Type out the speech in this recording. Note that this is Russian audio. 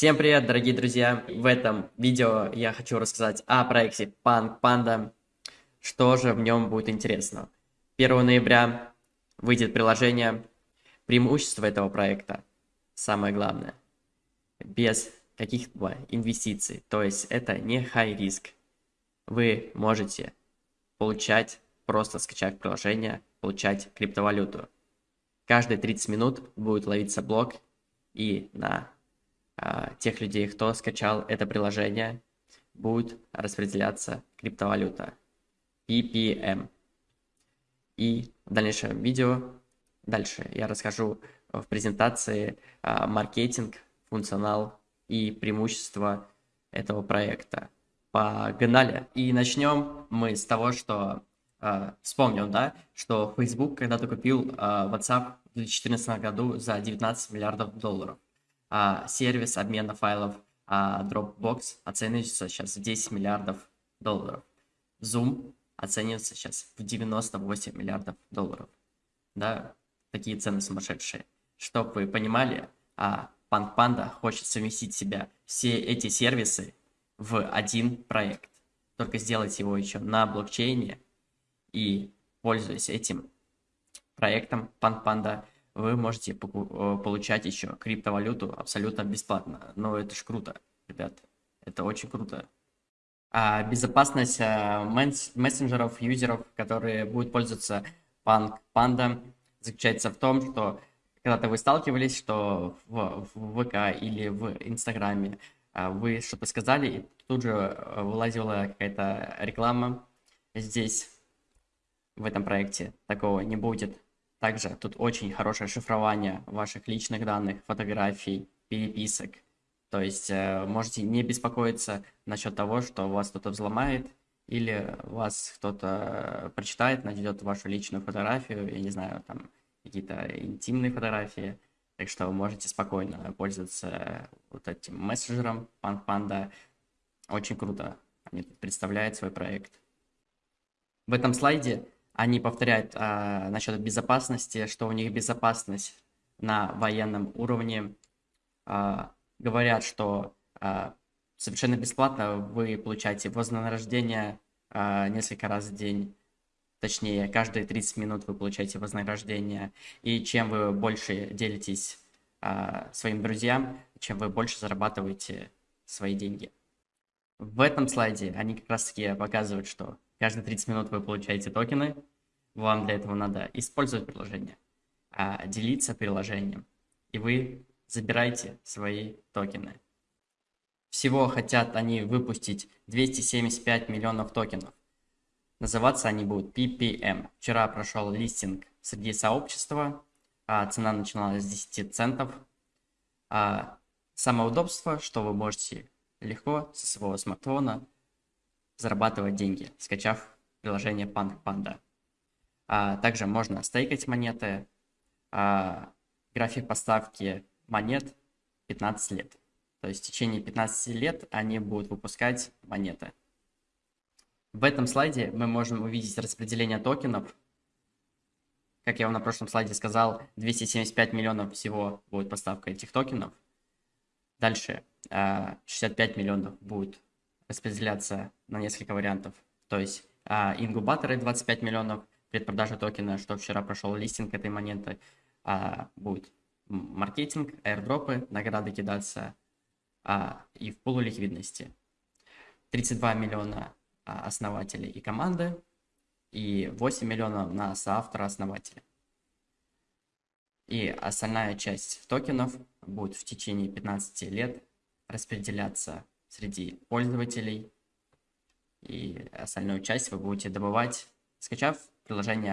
Всем привет, дорогие друзья! В этом видео я хочу рассказать о проекте Punk Panda, что же в нем будет интересно. 1 ноября выйдет приложение. Преимущество этого проекта, самое главное, без каких-либо инвестиций, то есть это не high риск. Вы можете получать, просто скачав приложение, получать криптовалюту. Каждые 30 минут будет ловиться блок и на тех людей, кто скачал это приложение, будет распределяться криптовалюта PPM. И в дальнейшем видео, дальше я расскажу в презентации а, маркетинг, функционал и преимущества этого проекта. Погнали! И начнем мы с того, что э, вспомним, да, что Facebook когда-то купил э, WhatsApp в 2014 году за 19 миллиардов долларов а, сервис обмена файлов а, Dropbox оценивается сейчас в 10 миллиардов долларов. Zoom оценивается сейчас в 98 миллиардов долларов. Да, такие цены сумасшедшие. Чтобы вы понимали, а Punk Panda хочет совместить себя все эти сервисы в один проект. Только сделать его еще на блокчейне и пользуясь этим проектом Punk Panda, вы можете э, получать еще криптовалюту абсолютно бесплатно. Но это ж круто, ребят. Это очень круто. А безопасность э, мессенджеров, юзеров, которые будут пользоваться Punk Panda, заключается в том, что когда-то вы сталкивались, что в, в ВК или в Инстаграме э, вы что-то сказали, и тут же вылазила какая-то реклама. Здесь, в этом проекте, такого не будет. Также тут очень хорошее шифрование ваших личных данных, фотографий, переписок. То есть э, можете не беспокоиться насчет того, что вас кто-то взломает или вас кто-то прочитает, найдет вашу личную фотографию, я не знаю, там какие-то интимные фотографии. Так что вы можете спокойно пользоваться вот этим мессенджером Panda. Очень круто они представляют свой проект. В этом слайде они повторяют а, насчет безопасности, что у них безопасность на военном уровне. А, говорят, что а, совершенно бесплатно вы получаете вознаграждение а, несколько раз в день. Точнее, каждые 30 минут вы получаете вознаграждение. И чем вы больше делитесь а, своим друзьям, чем вы больше зарабатываете свои деньги. В этом слайде они как раз таки показывают, что каждые 30 минут вы получаете токены, вам для этого надо использовать приложение, а делиться приложением, и вы забираете свои токены. Всего хотят они выпустить 275 миллионов токенов. Называться они будут PPM. Вчера прошел листинг среди сообщества, а цена начиналась с 10 центов. А самое удобство, что вы можете легко со своего смартфона зарабатывать деньги, скачав приложение Panda. Panda. А, также можно стейкать монеты. А, график поставки монет 15 лет. То есть в течение 15 лет они будут выпускать монеты. В этом слайде мы можем увидеть распределение токенов. Как я вам на прошлом слайде сказал, 275 миллионов всего будет поставка этих токенов. Дальше 65 а, миллионов будет распределяться на несколько вариантов. То есть ингубаторы 25 миллионов, предпродажа токена, что вчера прошел листинг этой монеты, а, будет маркетинг, аирдропы, награды кидаться а, и в пулу ликвидности. 32 миллиона а, основателей и команды и 8 миллионов на соавтора-основателя. И остальная часть токенов будет в течение 15 лет распределяться среди пользователей. И остальную часть вы будете добывать, скачав приложение